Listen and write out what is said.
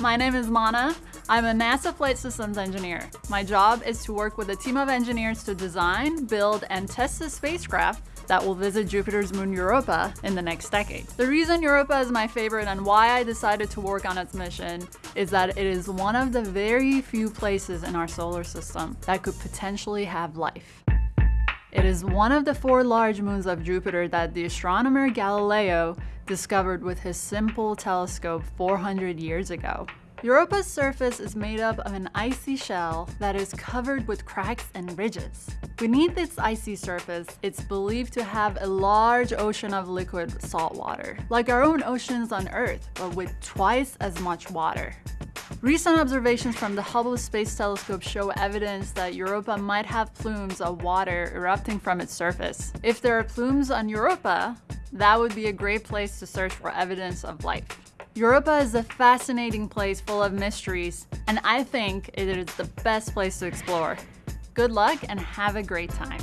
My name is Mana. I'm a NASA flight systems engineer. My job is to work with a team of engineers to design, build, and test the spacecraft that will visit Jupiter's moon Europa in the next decade. The reason Europa is my favorite and why I decided to work on its mission is that it is one of the very few places in our solar system that could potentially have life. It is one of the four large moons of Jupiter that the astronomer Galileo discovered with his simple telescope 400 years ago. Europa's surface is made up of an icy shell that is covered with cracks and ridges. Beneath its icy surface, it's believed to have a large ocean of liquid salt water, like our own oceans on Earth, but with twice as much water. Recent observations from the Hubble Space Telescope show evidence that Europa might have plumes of water erupting from its surface. If there are plumes on Europa, that would be a great place to search for evidence of life. Europa is a fascinating place full of mysteries, and I think it is the best place to explore. Good luck and have a great time.